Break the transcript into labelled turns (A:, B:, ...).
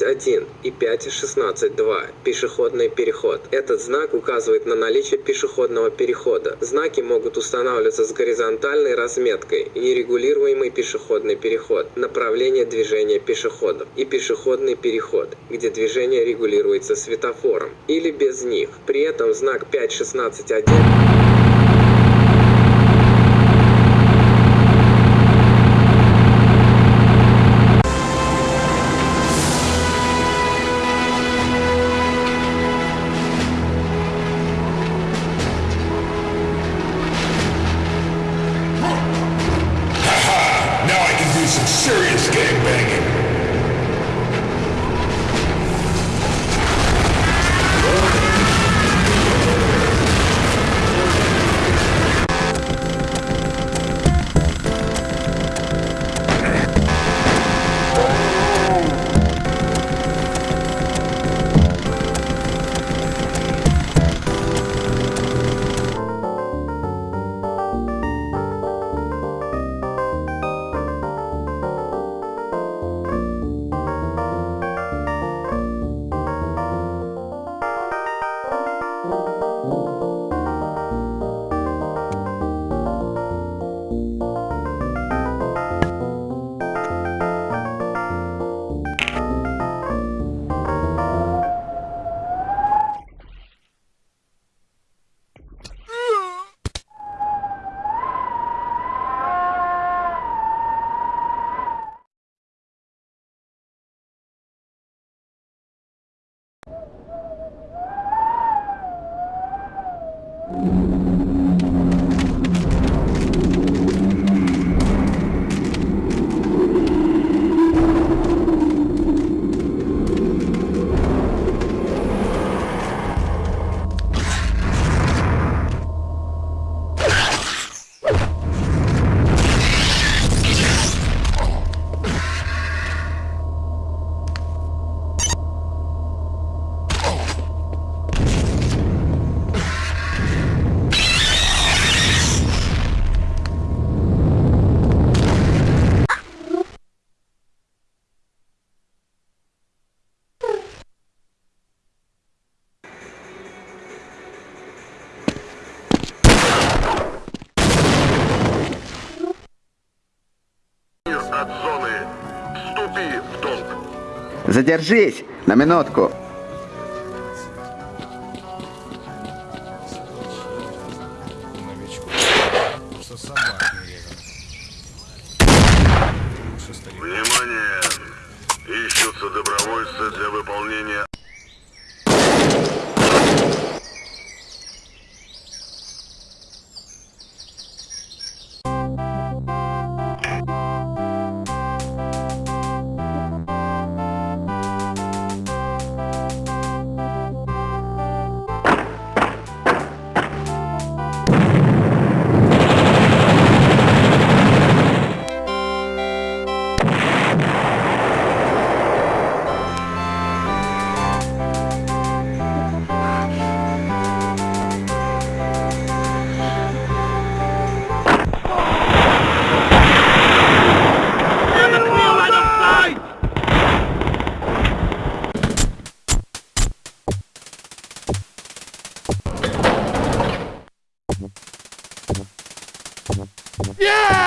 A: 5.16.1 и 5.16.2 пешеходный переход. Этот знак указывает на наличие пешеходного перехода. Знаки могут устанавливаться с горизонтальной разметкой, нерегулируемый пешеходный переход, направление движения пешеходов и пешеходный переход, где движение регулируется светофором, или без них. При этом знак 5.16.1
B: escaping.
C: Задержись на минутку.
B: Внимание! Ищутся добровольцы для выполнения Yeah!